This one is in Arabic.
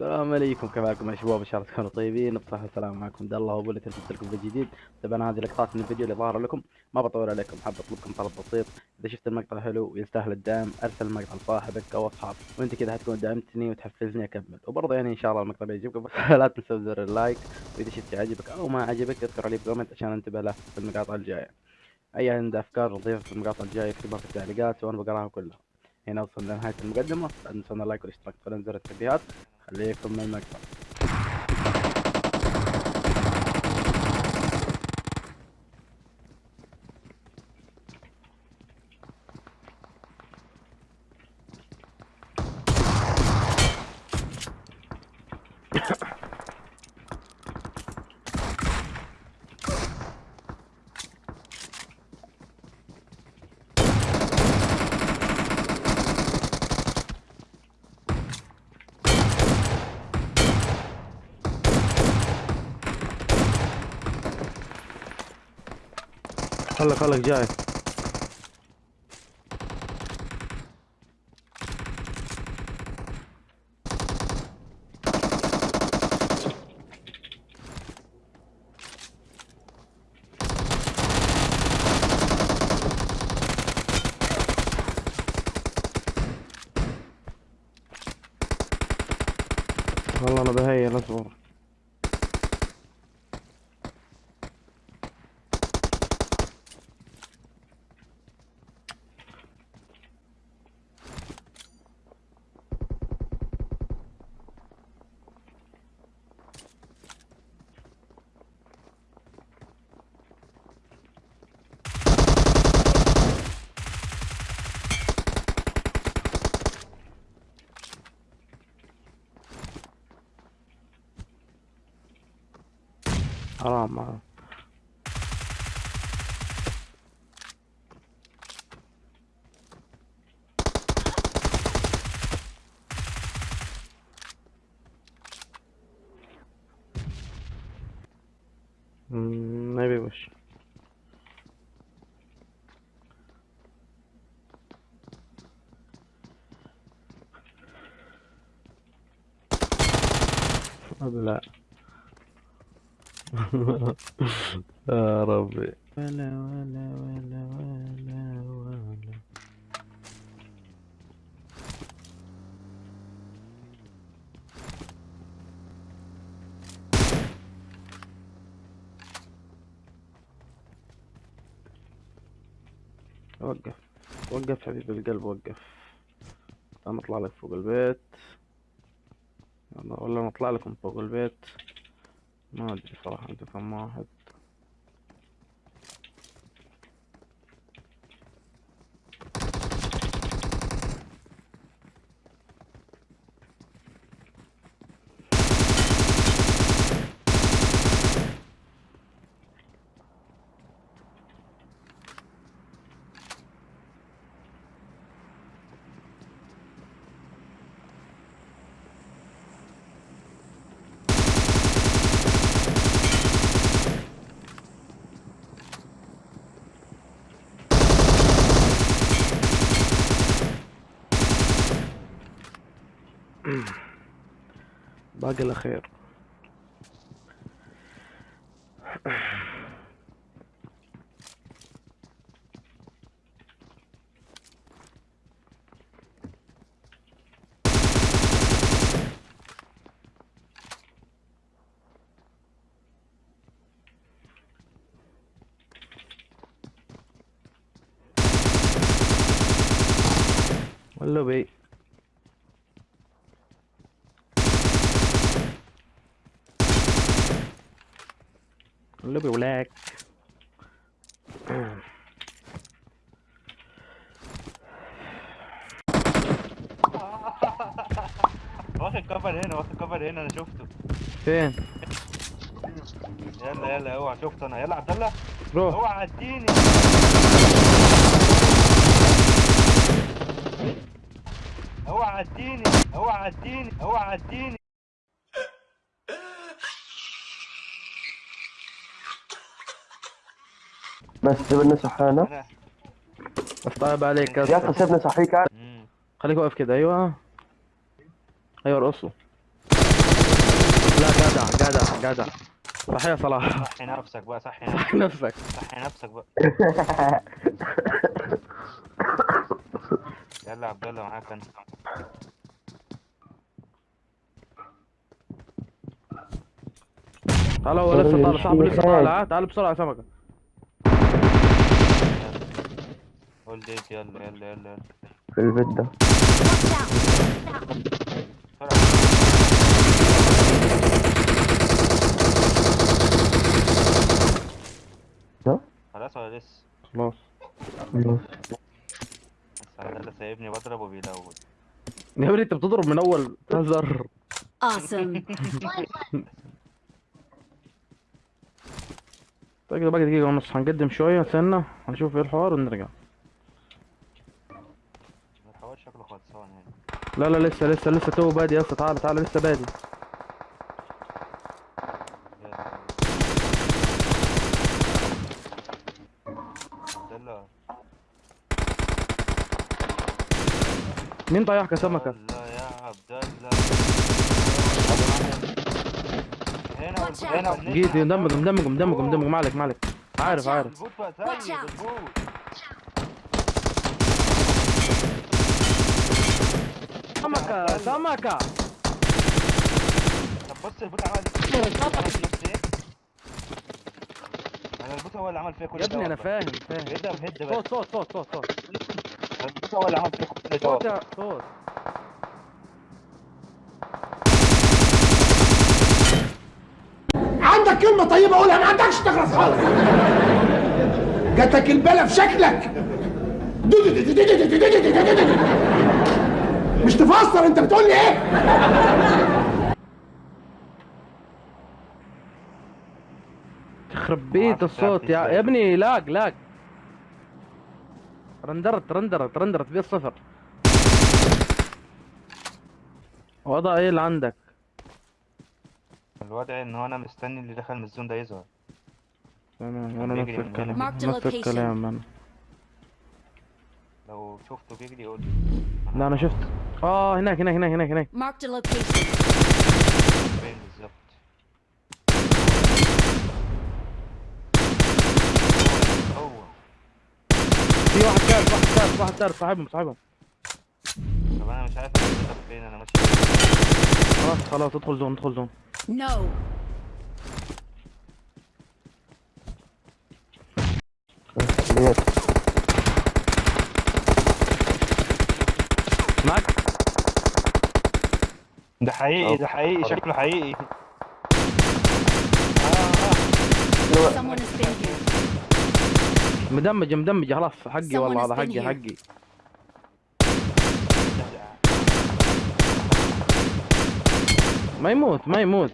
السلام عليكم. كيف حالكم يا شباب إن شاء الله تكونوا طيبين. بصحة وسلامة معكم عبد الله. اللي تلبس لكم فيديو جديد. طبعا هذه لقطات من الفيديو اللي ظاهر لكم. ما بطول عليكم. حاب أطلبكم طلب بسيط. إذا شفت المقطع حلو ويستاهل الدعم. أرسل المقطع لصاحبك أو اصحابك وأنت كذا حتكون دعمتني وتحفزني أكمل. وبرضه يعني إن شاء الله المقطع بيعجبكم. بس لا تنسوا زر ال like. وإذا شفت عجبك أو ما عجبك اذكر عليه ب comment عشان انتبه له في المقاطع الجاية. أي عنده أفكار نضيفها في المقاطع الجاية اكتبها في التعليقات وأنا بقراها كلها. هنا وصلنا لنهاية المقدمة. لا تنسون اللايك والاشتراك في زر التنبيهات خليكم من المقطع خلك خلك جاي. والله أنا بهيل اصبر حرام آه. حرام لا. يا ربي. ولا ولا ولا ولا ولا. وقف. وقف حبيب القلب وقف. أنا اطلع لك فوق البيت. ولا نطلع لكم فوق البيت. ما أدري صراحة انتو كم واحد؟ باقي الاخير ولاك واخد كفر هنا واخد كفر هنا أنا شفته فين يلا يلا اوعى شفته أنا يلا عبد الله روح اوعى عديني اوعى عديني اوعى عديني اوعى عديني بس سيبني صحينا أنا بس طيب عليك يا أخي سيبني صحيك. خليك واقف كده أيوه. أيوه رقصوا لا جدع جدع جدع. صح يا صلاح. صحي نفسك بقى صحي نفسك. صح نفسك. صحي نفسك بقى. يلا يا عبد الله معاك أنا تعال هو لسه طالع. صاحبه لسه طالع تعال بسرعة يا سمكة. قول ديت يلا يلا يلا يلا. في البيت ده. خلاص ولا لسه؟ خلاص. خلاص. بس عبد الله سايبني بضرب وبيلود. يا ابني انت بتضرب من اول. تهزر. Awesome. طيب كده باقي دقيقة ونص هنقدم شوية. استنى هنشوف إيه الحوار ونرجع. شكله خلصان يعني. لا لا لسه لسه لسه تو بادي يا اسطى تعال تعال لسه بادي. مين طيحك يا سمكة؟ الله يا عبد الله. هنا هنا. جيت مدمج مدمج مدمج مدمج مالك مالك عارف Watch out. عارف البوت بقى Watch سيد out. البوت سمكة طب بص البوت عمل إيه؟ أنا البوت هو اللي عمل فيها كل يا ابني أنا. فاهم فاهم بس صوت صوت صوت صوت صوت البوت هو اللي عمل فيها كل ده صوت صوت عندك كلمة طيبة قولها ما عندكش تخلص خالص جاتك البلا في شكلك مش تفسر انت بتقول لي إيه يخرب بيت الصوت يا. يا ابني لاج لاج رندرت رندرت رندرت في الصفر وضع إيه اللي عندك الوضع ان هو أنا مستني اللي دخل من الزون ده يظهر أنا أنا نفس. الكلام نفس. الكلام أنا لو شفته بيجري قول لي لا أنا شفت آه هناك هناك هناك هناك هناك a location. فين بالظبط في واحد ثالث واحد ثالث واحد ثالث صاحبهم صاحبهم طب أنا مش عارف فين أنا ماشي خلاص خلاص ادخل زون ادخل زون No. ده حقيقي ده حقيقي شكله حقيقي been here. مدمج مدمج خلاص حقي والله هذا حقي. حقي ما يموت ما يموت